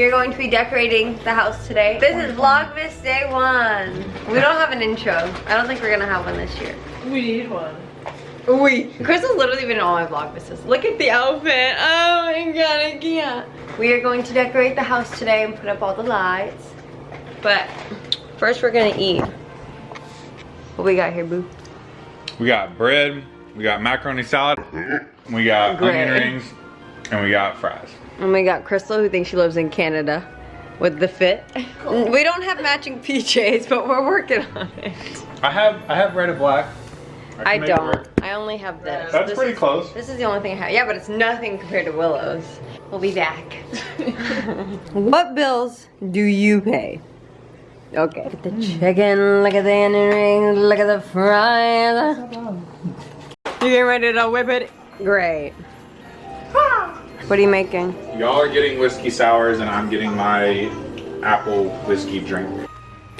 We are going to be decorating the house today. This is Vlogmas Day 1. We don't have an intro. I don't think we're gonna have one this year. We need one. We. Crystal's literally been in all my Vlogmases. Look at the outfit. Oh my god, I can't. We are going to decorate the house today and put up all the lights. But first we're gonna eat. What we got here, boo? We got bread, we got macaroni salad, we got Great. onion rings, and we got fries. And we got Crystal who thinks she lives in Canada with the fit. We don't have matching PJs, but we're working on it. I have I have red and black. can I don't. I only have this. That's This pretty is- close. This is the only thing I have. Yeah, but it's nothing compared to Willow's. We'll be back. what bills do you pay? Okay. Look at the chicken, look at the onion rings, look at the fries. You getting ready to whip it? Great. Ah! What are you making? Y'all are getting whiskey sours and I'm getting my apple whiskey drink.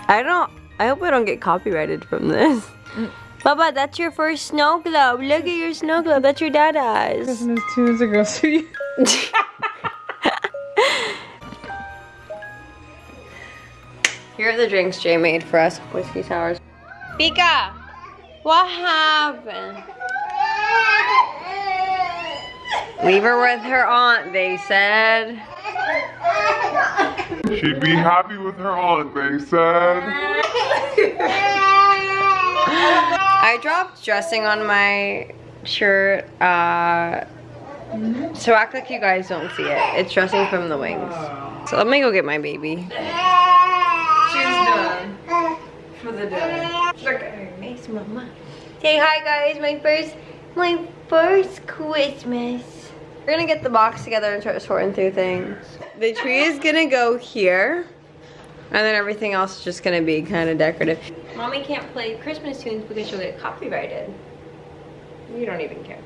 I don't, I hope I don't get copyrighted from this. Mm. Baba, that's your first snow globe. Look at your snow globe. That's your dada's. Christmas two years ago, so you. Here are the drinks Jay made for us. Whiskey sours. Pika, what happened? Leave her with her aunt, they said. She'd be happy with her aunt, they said. I dropped dressing on my shirt, uh, so act like you guys don't see it. It's dressing from the wings. So let me go get my baby. She's done. For the day. Okay. Nice mama. Say hi guys, my first my first Christmas. We're gonna get the box together and start sorting through things. The tree is gonna go here. And then everything else is just gonna be kind of decorative. Mommy can't play Christmas tunes because she'll get copyrighted. You don't even care.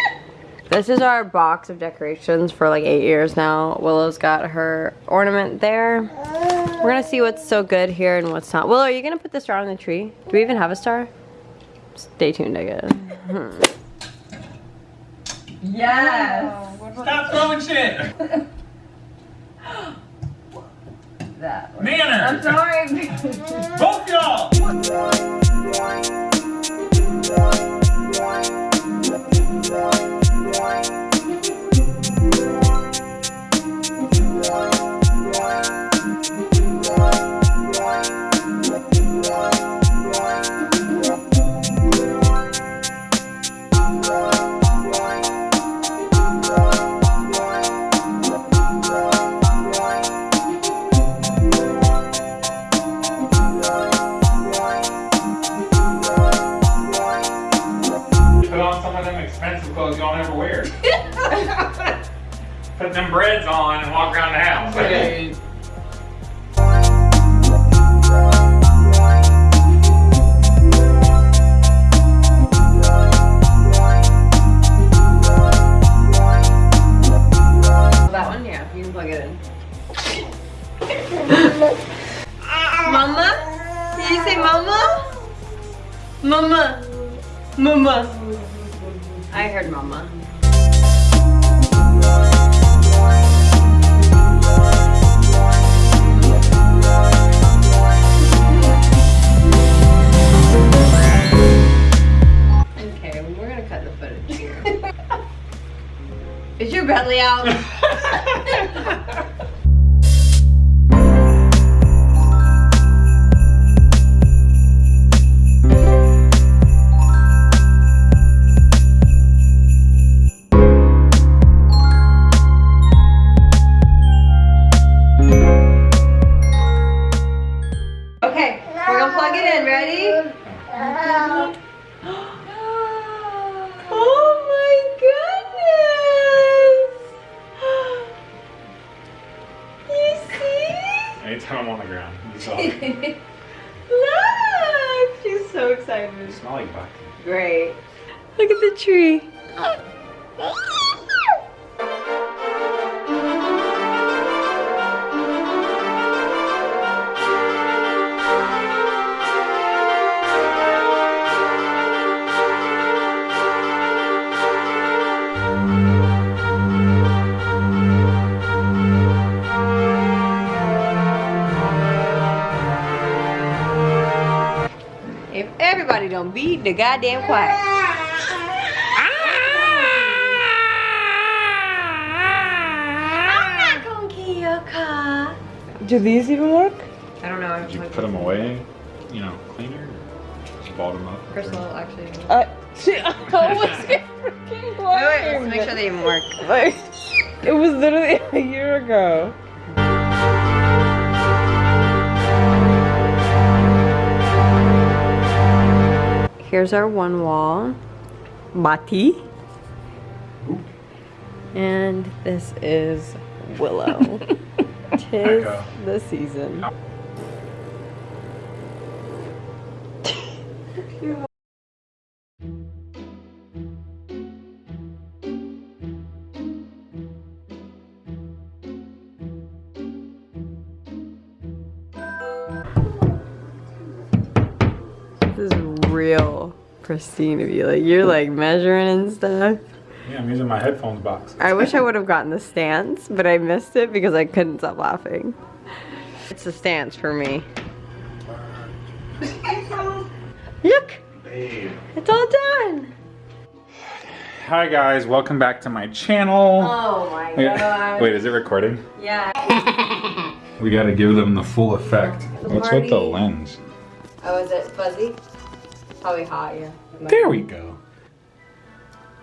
this is our box of decorations for like eight years now. Willow's got her ornament there. We're gonna see what's so good here and what's not. Willow, are you gonna put the star on the tree? Do we even have a star? Stay tuned, I guess. Hmm. Yes. Stop throwing shit! That. I'm sorry. Both y'all! some of them expensive clothes y'all never wear. Put them breads on and walk around the house. That one, yeah, you can plug it in. mama? Did you say mama? Mama. Mama. Is your belly out? Anytime I'm on the ground, you saw it. Look! She's so excited. Smell like buck. Great. Look at the tree. Ah. Ah. Be the goddamn quiet. I'm not gonna kill your car. Do these even work? I don't know. Did you put them away, you know, cleaner? Just balled them up? Crystal actually. Uh, she, I was freaking Wait, wait, let's make sure they even work. Like, it was literally a year ago. Here's our one wall. Bati. And this is Willow. Tis the season. Pristine of you. Like you're like measuring and stuff. Yeah, I'm using my headphones box. I wish I would have gotten the stance, but I missed it because I couldn't stop laughing. It's the stance for me. Look, Babe. it's all done. Hi guys, welcome back to my channel. Oh my Wait, god. wait, is it recording? Yeah. We gotta give them the full effect. What's with the lens? Oh, is it fuzzy? Probably hot, yeah. There we go.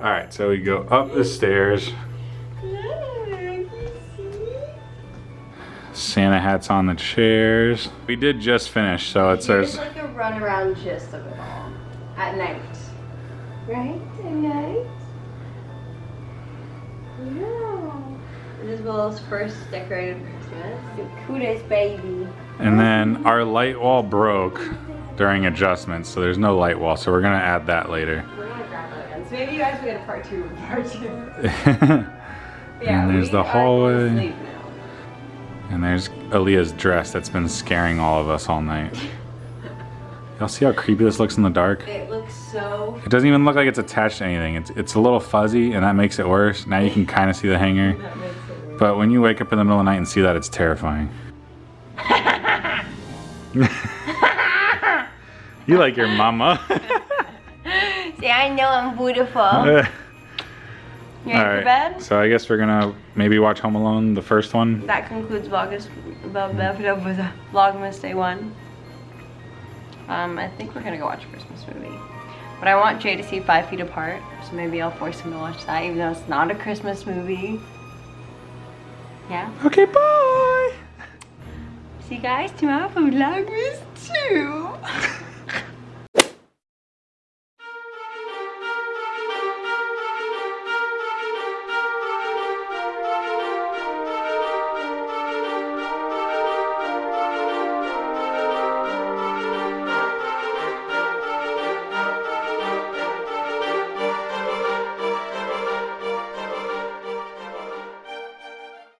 Alright, so we go up the stairs. Santa hats on the chairs. We did just finish, so it's Here's says like a runaround gist of it all. At night. Right? At night? Yeah. This is Willow's first decorated Christmas. The cutest baby. And then our light wall broke during adjustments, so there's no light wall, so we're gonna add that later. We're gonna grab that again. So maybe you guys will get a part two of part two. and there's the hallway. And there's Aaliyah's dress that's been scaring all of us all night. Y'all see how creepy this looks in the dark? It looks so. It doesn't even look like it's attached to anything. It's it's a little fuzzy and that makes it worse. Now you can kind of see the hanger. That makes it worse. But when you wake up in the middle of the night and see that, it's terrifying. you like your mama. See, I know I'm beautiful. All You ready for bed? So I guess we're gonna maybe watch Home Alone, the first one. That concludes Vlogmas, Vlogmas Day 1. Um, I think we're gonna go watch a Christmas movie. But I want Jay to see Five Feet Apart, so maybe I'll force him to watch that, even though it's not a Christmas movie. Yeah? Okay, bye. See you guys tomorrow for Vlogmas 2.